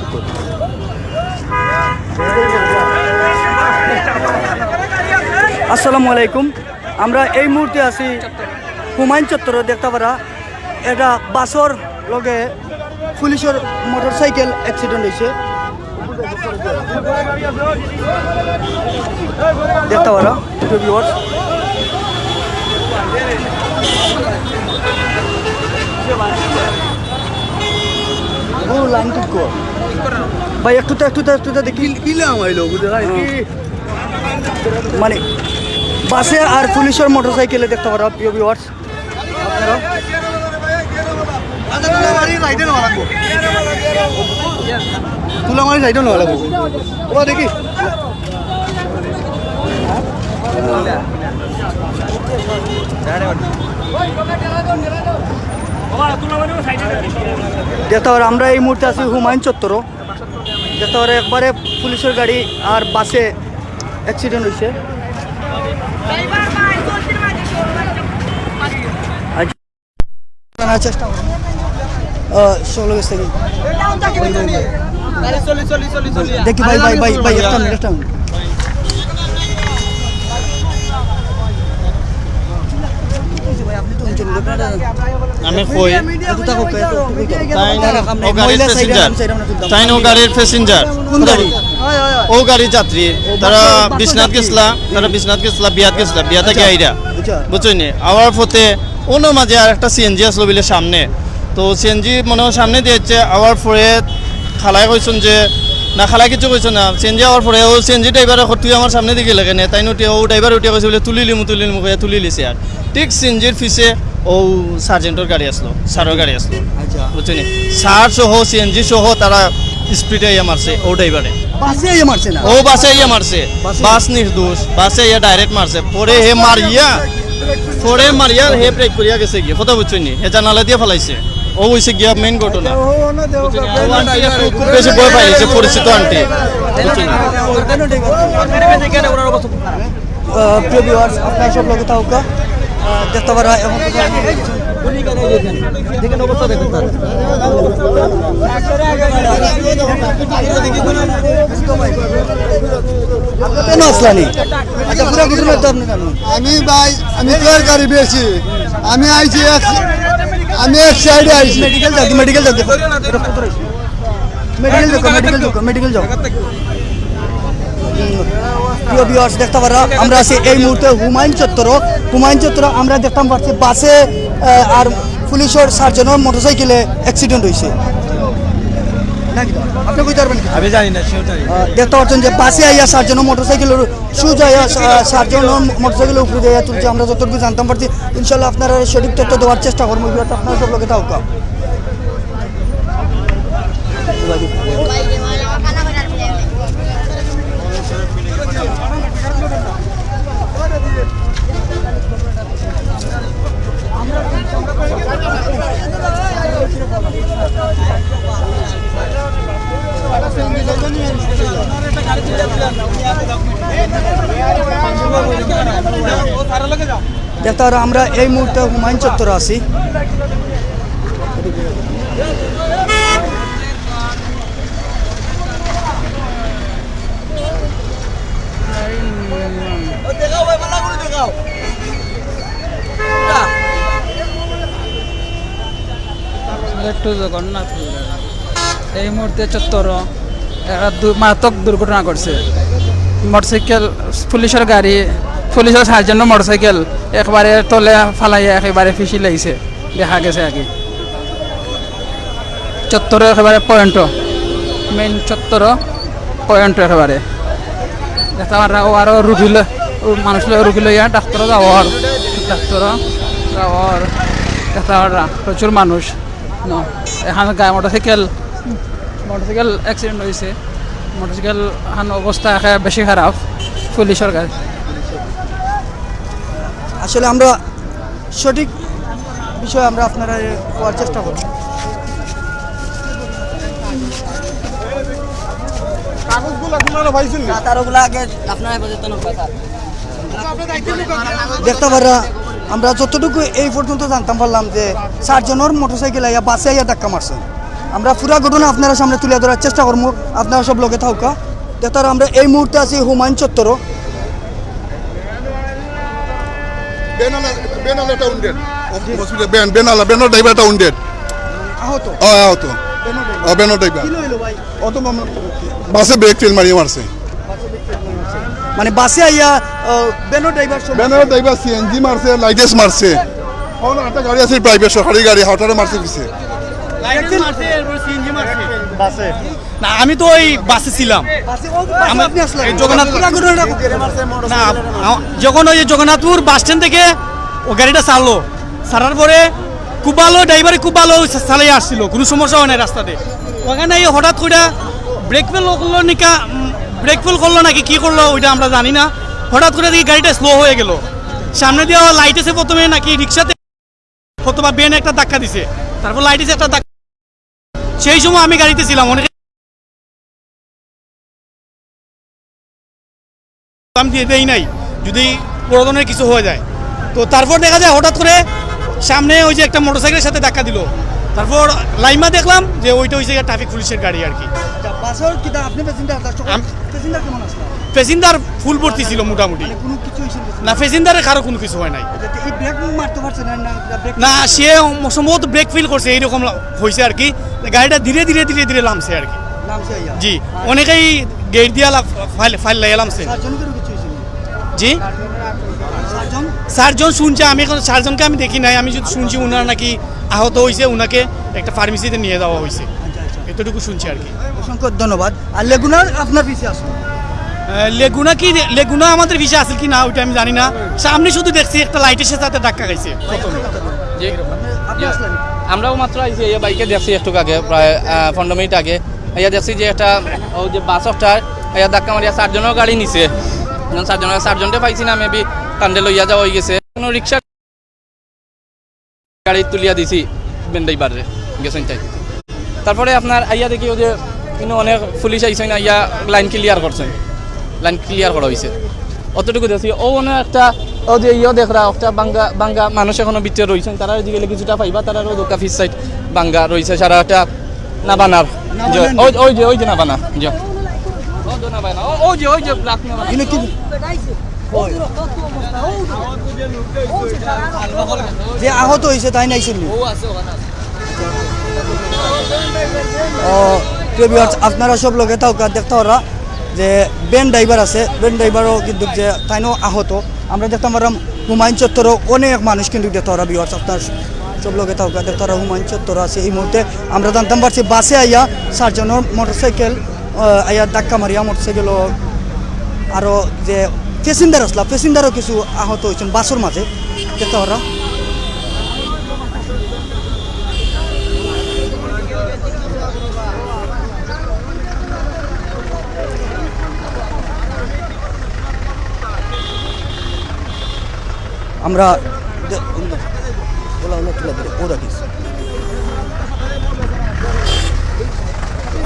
Check কর। আসসালামু আলাইকুম। আমরা এই মুহূর্তে আছি হুমায়ুন চত্বর, দেখতে পারা। এটা বাসর লগে পুলিশের মোটর সাইকেল অ্যাক্সিডেন্ট হয়েছে দেখতে পারা ভিউয়ার্স ও লাইন ঠিক কর। ভাই একটু তো একটু তো একটু তো দেখি। মানে বাসে আর পুলিশের মোটর সাইকেলে দেখতে পারো প্রিয় ভিউয়ার্স আপনারা তুলামারি সাইডও নহ'লে ক'বা দেখি। পারো আমরা এই মুহূর্তে আছি হুমায়ুন চত্বর। পারো একবারে পুলিশের গাড়ি আর বাসে অ্যাক্সিডেন্ট হয়েছে জানার চেষ্টা ষোলো দেখি ভাই ভাই ভাই ভাই একটা মিনিট একটা মিনিট আমি কই? মহিলা সাইডে তাই ও গাড়ির প্যাসেঞ্জার কোন গাড়ি? ও গাড়ির যাত্রী। তারা বিশ্বনাথ গেছিলা তারা বিশ্বনাথ গেছিলা বিয়াত গেছিলা বিয়া থেকে আইরা। আচ্ছা। বুঝছই আওয়ার পথে অন্য মাঝে আর একটা সিএনজি আসলো বলে সামনে। তো সিএনজি মনে হয় সামনে দিয়েছে আওয়ার পরে খালাই কইছেন যে না খালাই কিছু কইছে না সিএনজি আওয়ার পরে ও সিএনজি ড্রাইভার তুই আমার সামনে দিকে লাগে নে তাই উঠে ও ড্রাইভার উঠে কইছে বলে তুলি লিমু তুলি লিমু কইয়া তুলি লিছে আর ঠিক সিএনজির পিছে ও সার্জেন্টর গাড়ি আসলো সারের গাড়ি আসলো। আচ্ছা। বুঝছেন সার সহ সিএনজি সহ তারা স্পিডে ইয়ে মারছে ও ড্রাইভারে বাসে ইয়ে মারছে না? ও বাসে ইয়ে মারছে। বাসে? বাস নির্দোষ বাসে ইয়ে ডাইরেক্ট মারছে। পরে হে মারিয়া পরে মারিয়া হে ব্রেক করিয়া গেছে গিয়ে। কথা বুঝছ নি? হে জানালা দিয়ে ফেলাইছে। ও হইছে গিয়া মেইন ঘটনা। খুব বেশি ভয় পাইছে পরিচিত আন্টি। প্রিয় ভিউয়ার্স আপনার সব লোক থাকুক দেখতে পারা এবং কেন আসলানি? আচ্ছা আমি ভাই আমি তোর বেশি। আমি আইছি আমি এক সাইডে আইছি মেডিকেল যাও মেডিকেল যাও মেডিকেল যাও মেডিকেল যাও মেডিকেল যাও প্রিয় ভিউয়ার্স দেখতে পারো, আমরা আছি এই মুহূর্তে হুমায়ুন চত্বর হুমায়ুন চত্বর আমরা দেখতাম পাচ্ছি বাসে আর পুলিশের সার্জনের মোটরসাইকেলে অ্যাক্সিডেন্ট হয়েছে। নাকি আপনি কইতে পারবেন আমি জানি না সেও দেখতে পাচ্ছেন যে বাসে আইয়া সার্জন মোটরসাইকেলের সুজ আইয়া সার্জন মোটরসাইকেলের উপরে যাইয়া তুলছে। আমরা যতটুকু জানতাম পারছি ইনশাল্লাহ আপনারা সঠিক তথ্য দেওয়ার চেষ্টা করব। আপনার সব লোকে থাকুক। পারো আমরা এই মুহূর্তে হুমায়ুন চত্বরে আছি। একটু জগন্নাথ এই মুহূর্তে চত্বর একটা মারাত্মক দুর্ঘটনা করছে মোটরসাইকেল, পুলিশের গাড়ি পুলিশের সাহায্য মোটরসাইকেল একবারে তলে ফালাইয়া একেবারে ফিসি লাগিছে। দেখা গেছে আগে। চত্বর একেবারে পয়েন্ট মেইন চত্বর পয়েন্ট একেবারে আরও রুগী মানুষ রুগী লইয়া ডাক্তার যাওয়ার ডাক্তার যাওয়ার দেখা পারা প্রচুর মানুষ এখানে গায়ে মোটরসাইকেল মোটরসাইকেল অ্যাক্সিডেন্ট হয়েছে মোটরসাইকেল এখন অবস্থা বেশি খারাপ পুলিশের গাড়ি। আসলে আমরা সঠিক বিষয় আমরা আপনারা হওয়ার চেষ্টা করব। দেখতে পারা আমরা যতটুকু এই পর্যন্ত জানতাম পারলাম যে চারজনের মোটরসাইকেল আইয়া বাসে আইয়া ধাক্কা মারছে। আমরা পুরা ঘটনা আপনারা সামনে তুলে ধরার চেষ্টা করব। আপনারা সব লোকে থাকা দেখতার আমরা এই মুহূর্তে আছি হুমায়ুন চত্বর বেনালা বেনালাটা উন্ডেড হসপিটাল বেন বেনালা বেনাল ড্রাইভারটা উন্ডেড আহত? ও আহত। ও বেনাল ড্রাইভার অত বাসে ব্রেক ফেল মারিয়ে মারছে। মানে বাসে আইয়া বেনো ড্রাইভার বেনাল ড্রাইভার সিএনজি মারছে লাইটেস মারছে। কোন একটা গাড়ি আছে প্রাইভেট সরকারি গাড়ি হাওটারে মারছে দিছে না আমি তো ওই বাসে। ছিলাম আমি তো জগন্নাথ- পুরা না যখন ওই জগন্নাথপুর বাস স্ট্যান্ড থেকে ও গাড়িটা ছাড়লো। ছাড়ার পরে খুব ভালো ড্রাইভারে খুব ভালো চালাই আসছিল কোনো সমস্যা হয় না রাস্তাতে। ওখানে এই হঠাৎ করে ব্রেক ফেল করল নিকা ব্রেক ফেল করল নাকি কি করল ওইটা আমরা জানি না। হঠাৎ করে দেখি গাড়িটা স্লো হয়ে গেল। সামনে দিয়ে লাইট এসে প্রথমে নাকি রিক্সাতে অথবা বেন একটা ধাক্কা দিছে। তারপর লাইট এসে একটা ধাক্কা সেই সময় আমি গাড়িতে ছিলাম অনেকে আমি দিয়ে দেই নাই যদি ধরনের কিছু হয়ে যায়। তো তারপর দেখা যায় হঠাৎ করে সামনে ওই যে একটা মোটরসাইকেলের সাথে ধাক্কা দিল। তারপর লাইমা দেখলাম যে ওইটা হয়েছে ট্রাফিক পুলিশের গাড়ি আর কি। প্যাসেঞ্জার আসলো প্যাসেঞ্জার ফুল ভর্তি ছিল মোটামুটি। মানে না? প্যাসেঞ্জারের কারও কোনো কিছু হয় নাই। পারছে না সে সম্ভবত ব্রেক ফিল করছে এইরকম হয়েছে আর কি। গাড়িটা ধীরে ধীরে ধীরে ধীরে লামছে আর কি। জি অনেকেই গেট দিয়া ফাইল ফাইল লাগিয়ে জি? চারজন চারজন শুনছে আমি এখন চারজনকে আমি দেখি নাই আমি যদি শুনছি উনার নাকি আহত হয়েছে উনাকে একটা ফার্মেসিতে নিয়ে যাওয়া হয়েছে আচ্ছা আচ্ছা। এতটুকু শুনছি আর কি। অসংখ্য ধন্যবাদ। আর লেগুনার আপনার পিছিয়ে আসুন। লেগুনা কি লেগুনা আমাদের ভিসা আছে কি না ওইটা আমি জানি না। সামনে শুধু দেখছি একটা লাইটের সাথে ধাক্কা খাইছে আমরাও মাত্র আইছি এই বাইকে দেখছি একটু আগে প্রায় পনেরো মিনিট আগে। ইয়া দেখছি যে একটা ও যে বাসটার ইয়া ধাক্কা মারিয়া চারজনের গাড়ি নিছে। যখন চারজনের চারজনটা পাইছি না মেবি কান্দে লইয়া যাওয়া হয়ে গেছে। কোনো রিক্সা গাড়ি তুলিয়া দিছি গেছেন তাই। তারপরে আপনার আইয়া দেখি যে কিন্তু অনেক পুলিশ আইসেন আইয়া লাইন ক্লিয়ার করছেন। লাইন ক্লিয়ার করা হয়েছে অতটুকু দেখছি ও মনে একটা ও যে ইয়ে দেখরা একটা বাঙ্গা বাঙ্গা মানুষ এখনও ভিতরে রয়েছেন তারা দিকে কিছুটা পাইবা তারা দোকা ফিস সাইড বাঙ্গা রয়েছে সারা একটা নাবানার যে ওই যে ওই যে নাবানা ও- ওই যে ওই যে ব্ল্যাক নাবানা কিন্তু কি যে আহত হয়েছে তাই নাই শুনলি ও আছে ওখানে আছে। ও প্রিয় viewers, আপনারা সব লোকে তাও দেখতে পারা যে বেন ড্রাইভার আছে। বেন ড্রাইভারও কিন্তু যে তাইনও আহত। আমরা দেখতে পারলাম হুমায়ুন চত্বরও অনেক মানুষ কিন্তু দেখতে পারা বিহার আপনার সব লোকে তাও দেখতে পারা হুমায়ুন চত্বর আছে এই মুহূর্তে। আমরা জানতাম পারছি বাসে আইয়া চারজনের মোটরসাইকেল আইয়া ধাক্কা মারিয়া মোটরসাইকেল আরও যে প্যাসেঞ্জার আসলা প্যাসেঞ্জারও কিছু আহত হয়েছেন বাসের মাঝে। দেখতে পারা। আমরা ওলা তুলে ধরে, ওরা দিস আপনি একটু ঘটনাটা কইতে পারবেন আমার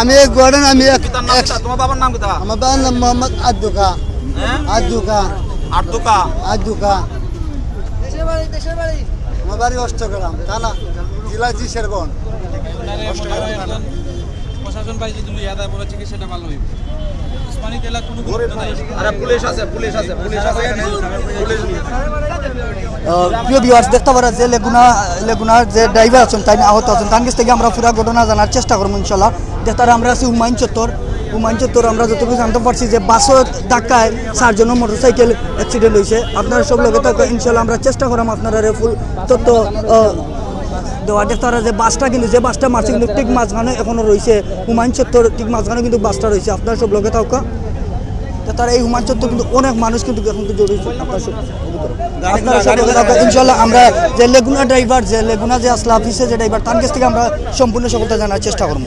আমি এক ঘটনা আমি এক তোমার বাবার নাম কোথা আমার বাবার নাম মোহাম্মদ আদুকা। আদুকা। আর্তুকা আদুকা। আমার বাড়ি অষ্টগ্রাম থানা জেলা জি শেরবন প্রশাসন পাই যদি ইয়াদা বলে চিকিৎসাটা ভালো হইবে। উসমানী তেলা কোনো গুরুত্ব নাই। আরে পুলিশ আছে পুলিশ আছে পুলিশ আছে। পুলিশ প্রিয় ভিউয়ার্স দেখতে পারা যে লেগুনা লেগুনার যে ড্রাইভার আছেন তাই আহত আছেন। তার কাছ থেকে আমরা পুরো ঘটনা জানার চেষ্টা করব ইনশাল্লাহ। দেখতে আমরা আছি হুমায়ুন চত্বর। হুমায়ুন চত্বর আমরা যতটুকু জানতে পারছি যে বাসের ধাক্কায় চারজনের মোটরসাইকেল অ্যাক্সিডেন্ট হয়েছে। আপনারা সব লোকে থাকবে ইনশাল্লাহ আমরা চেষ্টা করাম আপনারা ফুল তথ্য দেওয়া দেওয়ার। তারা যে বাসটা কিন্তু, যে বাসটা মারছে কিন্তু ঠিক মাঝখানে এখনও রয়েছে হুমায়ুন চত্বর, ঠিক মাঝখানে কিন্তু বাসটা রয়েছে। আপনারা সব লোকে থাকা। তারা এই হুমায়ুন চত্বর কিন্তু অনেক মানুষ কিন্তু এখন কিন্তু ইনশাল্লাহ আমরা যে লেগুনা ড্রাইভার যে লেগুনা, যে আসলা অফিসে যে ড্রাইভার তার কাছ থেকে আমরা সম্পূর্ণ সফলতা জানার চেষ্টা করব।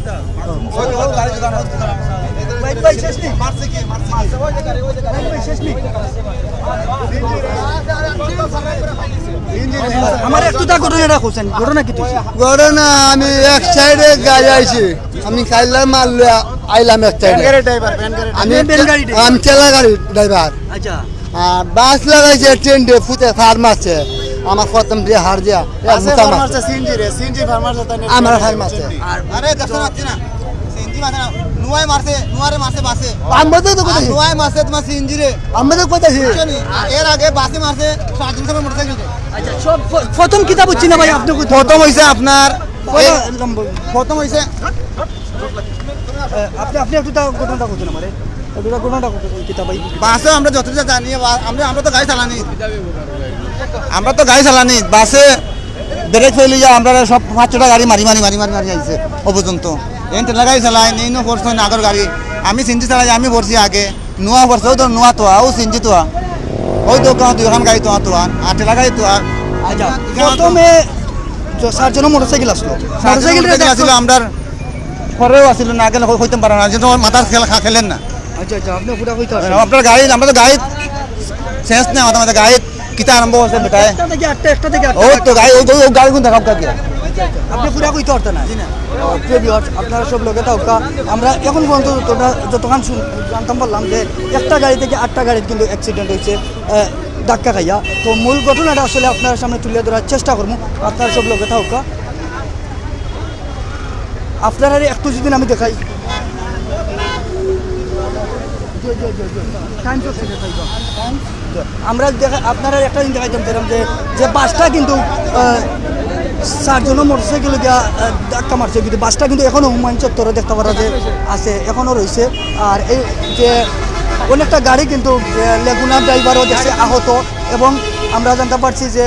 আমি এক সাইডে গাড়ি আইছি আমি কাইলা মারলে আইলাম আমি গাড়ি driver? আমি ঠেলা গাড়ি ড্রাইভার আচ্ছা। আর বাস লাগাইছে ট্রেন দিয়ে ফুটে ফার মারছে। আমার প্রথম দিয়ে হার দিয়া এক মুতা আমার ফার মারছে। আরে দেখো না না। সিএনজি মারছে না নুয়াই মারছে নুয়ারে মারছে বাসে। আমরা তো কোথায়? নুয়াই মারছে তোমার সিএনজি রে। কোথায় এর আগে বাসে মারছে সাত সময় মোটরসাইকেল আচ্ছা সব প্রথম কিতাব হচ্ছি না ভাই আপনি প্রথম হইছে আপনার? প্রথম হইছে আপনি আপনি একটু ঘটনাটা খুঁজছেন আমারে। একটু ঘটনাটা খুঁজছেন ভাই। বাসে আমরা যতটা জানি আমরা আমরা তো গাড়ি চালানি। আমরা তো গাড়ি চালানি। বাসে ব্রেক ফেলে যা আমরা সব পাঁচ ছটা গাড়ি মারি মারি মারি মারি মারি আইছে ও পর্যন্ত। এন টেলা গাড়ি চালাই নেই নো না আগর গাড়ি। আমি সিনজি চালাই আমি পড়ছি আগে। নোয়া পড়ছে ও তো নোয়া তো ও সিনজি তো ওই তো কাঁ দুই গাড়ি তো তো আর টেলা গাড়ি তো আর আচ্ছা প্রথমে চারজন মোটরসাইকেল আসলো। মোটরসাইকেল আসলে আমরা পরেও আসছিল না আগে হইতে পারে না যেন মাথার খেলা খেলেন না। আচ্ছা আচ্ছা আপনি পুরা কইতে আপনার গাড়ি আমরা তো গাড়ি শেষ নেই আমাদের আমাদের গাড়ি কিতা আরম্ভ হচ্ছে বেটায়। একটা থেকে আটটা একটা থেকে ও তো গাড়ি ওই ওই গাড়ি কোন দেখাব কাকে আপনি পুরা কইতে পারতেন না। ও, প্রিয় viewers, আপনারা সব লোকে থাকা আমরা এখন পর্যন্ত যতটা যতক্ষণ শুন- জানতাম পারলাম যে একটা গাড়ি থেকে আটটা গাড়ির কিন্তু অ্যাক্সিডেন্ট হয়েছে ধাক্কা খাইয়া। তো মূল ঘটনাটা আসলে আপনার সামনে তুলে ধরার চেষ্টা করব। আপনারা সব লোকে থাকা আপনারা একটু যদি আমি দেখাই। আমরা দেখা আপনারা একটা দিন দেখাইতাম চাইলাম যে যে বাসটা কিন্তু আহ, চারজনও মোটরসাইকেল আহ, ধাক্কা মারছে কিন্তু বাসটা কিন্তু এখনও হুমায়ুন চত্বরে দেখতে পারা যে আছে এখনও রয়েছে। আর এই যে অনেকটা গাড়ি কিন্তু লেগুনা ড্রাইভারও দেখছে আহত। এবং আমরা জানতে পারছি যে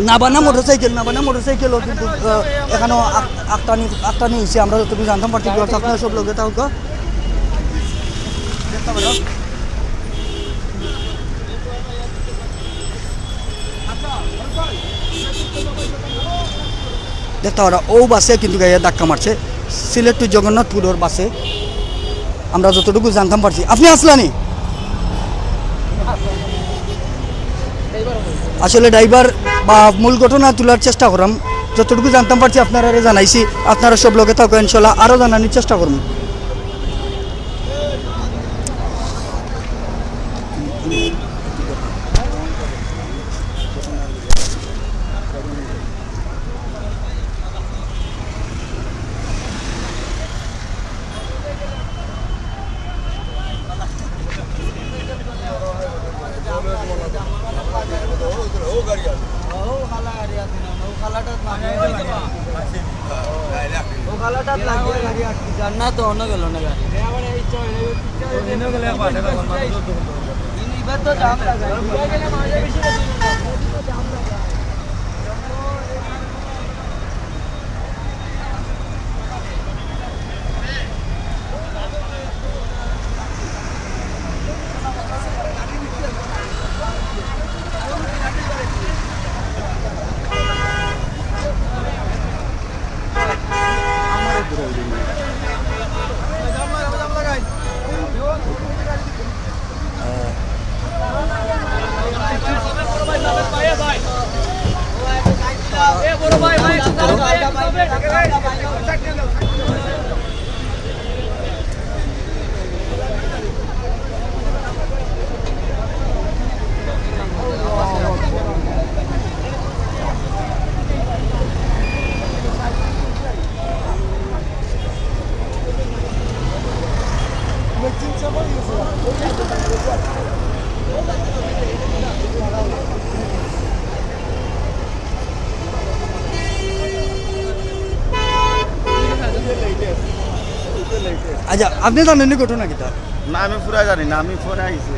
নাবানা মোটরসাইকেল নাবানা মোটরসাইকেলও কিন্তু আহ, এখানেও আক্তানি আক্তানি হয়েছে আমরা যতটুকু জানতাম পারছি আপনারা সব লোকে তাও দেখতে পারা ও বাসে কিন্তু গাইয়া ধাক্কা মারছে। সিলেট টু জগন্নাথপুরের বাসে। আমরা যতটুকু জানতাম পারছি। আপনি আসলানি আসলে ড্রাইভার বা মূল ঘটনা তোলার চেষ্টা করাম। যতটুকু জানতাম পারছি আপনারা জানাইছি, আপনারা সব লোকে থাকো, ইনশাল্লাহ আরও জানানোর চেষ্টা করুন না তো অন্য গেল না গাড়ি এবার তো জাম আচ্ছা আপনি জানেন নি ঘটনা না আমি পুরা জানি না আমি আইছি।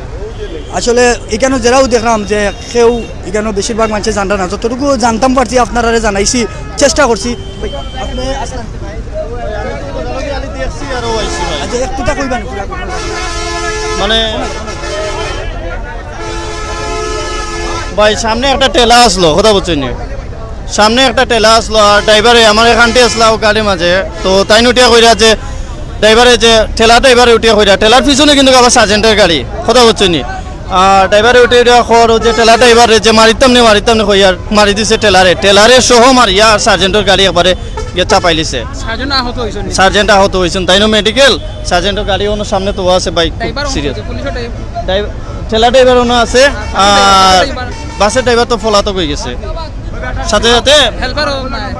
আসলে এখানে যারাও দেখলাম যে কেউ এখানে বেশিরভাগ মানুষের জানটা না যতটুকু জানতাম পারছি আপনারা জানাইছি চেষ্টা করছি। আপনি আসলেন আচ্ছা একটুটা কইবেন মানে ভাই সামনে একটা টেলা আসলো কথা বলছেন সামনে একটা টেলা আসলো আর ড্রাইভারে আমার এখানটি আসলো গাড়ির মাঝে তো তাই নুটিয়া কইরা যে ড্রাইভারে যে ঠেলা ড্রাইভারে উঠিয়া হইরা ঠেলার পিছনে কিন্তু আবার সার্জেন্টের গাড়ি কথা বলছি নি। আর ড্রাইভারে উঠে উঠিয়া খর যে ঠেলা ড্রাইভারে যে মারিতাম নি মারিতাম নি হইয়ার মারি দিছে টেলারে টেলারে সহ মারিয়া আর সার্জেন্টের গাড়ি একবারে গিয়ে চাপাই লিছে সার্জেন্ট আহত হয়েছেন তাই মেডিকেল সার্জেন্টের গাড়ি অন্য সামনে তো আছে বাইক সিরিয়াস ঠেলা ড্রাইভার। অন্য আছে আর বাসের ড্রাইভার তো ফলাতক হয়ে গেছে। সাথে সাথে?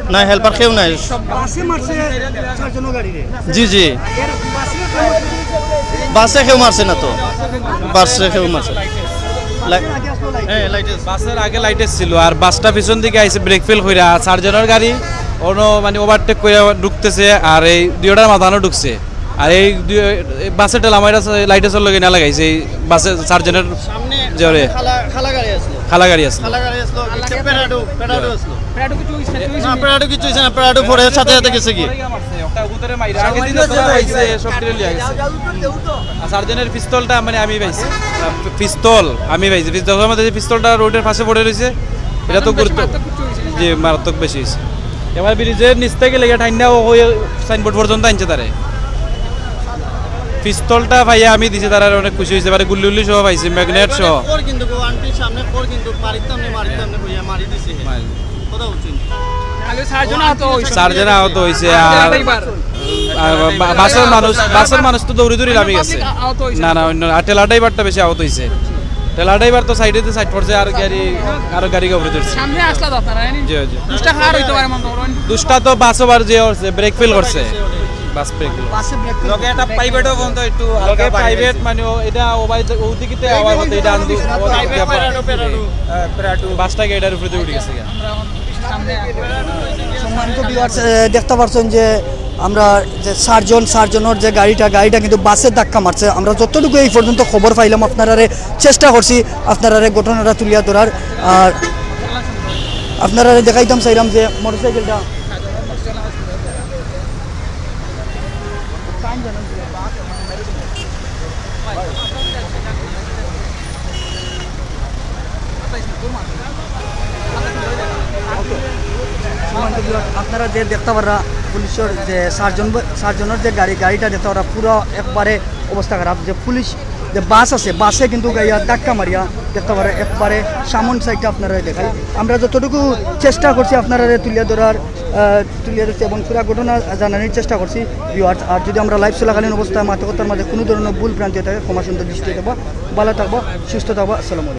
না হেল্পার কেউ নাই। বাসে চারজনের জি জি। বাসে কেউ মারছে না তো? বাসে কেউ মারছে আছে। বাসের আগে লাইট ছিল আর বাসটা পিছন দিকে আইছে ব্রেক ফেল কইরা আর সার্জনের গাড়ি অন্য মানে ওভারটেক করে ঢুকতেছে আর এই দুইটার মাথানো ঢুকছে। আর এই দুই এই বাসের টেলা মাইরা লাইটে না লাগাইছে এই বাসের সার্জনের জোরে। খালা- খালা গাড়ি আসলো। খালা গাড়ি আসলো খালা গাড়ি আসলো, একটা প্যারাডো, প্যারাডো আসলো। প্রায় কিছু না, কিছু না, প্যারাডো পরে সাথে সাথে গেছে কি? সার্জনের পিস্তলটা মানে আমি পাইছি। পিস্তল আমি পাইছি। পিস্তলের মধ্যে যে পিস্তলটা রোডের পাশে পড়ে রয়েছে এটা তো গুরুত্ব যে মারাত্মক বেশি হয়েছে। এবার ব্রিজের নিচ থেকে লেগে ঠান্ডা হয়ে সাইনবোর্ড পর্যন্ত আনছে তারে। পিস্তলটা ভাইয়া আমি দিছি তারা অনেক খুশি হয়েছে। এবারে গুল্লি উল্লি সহ পাইছি ম্যাগনেট সহ। কিন্তু গো, আন্টির সামনে খড় কিন্তু মারিতাম না, মারিতাম না হইয়া মারি দিছে। হে। কথা বলছি। না। আহত হয়েছে। আর বাসের মানুষ বাসের মানুষ তো দৌড়ি দৌড়ি নামে গেছে। না না অন্য আর টেলা ড্রাইভারটা বেশি আহত হয়েছে। টেলা ড্রাইভার তো সাইডে সাইড পড়ছে আর গাড়ি আরও গাড়ি কাপড়ে ধরছে সামনে আসলা তো জি জি। দুষ্টা খাওয়ার হইতে পারে মনে দুষ্টা তো বাসও বার যে করছে ব্রেক ফেল করছে। বাস ব্রেক ফেল বাসে ব্রেক লগে একটা প্রাইভেটও বন্ধ একটু লগে প্রাইভেট মানে এটা ওবাই ওদিকে আওয়াজ হতে এটা আন্দু বাসটাকে এটার উপরে উঠে গেছে সম্মানিত ভিউয়ার্স দেখতে পাচ্ছেন যে আমরা যে সার্জন সার্জনের যে গাড়িটা গাড়িটা কিন্তু বাসের ধাক্কা মারছে। আমরা যতটুকু এই পর্যন্ত খবর পাইলাম আপনারা চেষ্টা করছি আপনারা ঘটনাটা তুলিয়া ধরার। আর আপনারা দেখাইতাম চাইলাম যে মোটরসাইকেলটা সম্মানিত viewers, আপনারা যে দেখতে পারা পুলিশের যে সার্জন সার্জনের যে গাড়ি, গাড়িটা দেখতে পারা পুরো একবারে অবস্থা খারাপ। যে পুলিশ, যে বাস আছে, বাসে কিন্তু গাইয়া ধাক্কা মারিয়া দেখতে পারে একবারে সামন সাইডটা আপনারা দেখাই। আমরা যতটুকু চেষ্টা করছি আপনারা তুলিয়া ধরার তুলিয়া ধরছি এবং পুরা ঘটনা জানানোর চেষ্টা করছি ভিউয়ার্স আর যদি আমরা লাইভ চলাকালীন অবস্থায় মাতকতার মাঝে কোনো ধরনের ভুল ভ্রান্তি থাকে, ক্ষমা সুন্দর দৃষ্টি দেবো। ভালো থাকব, সুস্থ থাকব। আসসালামু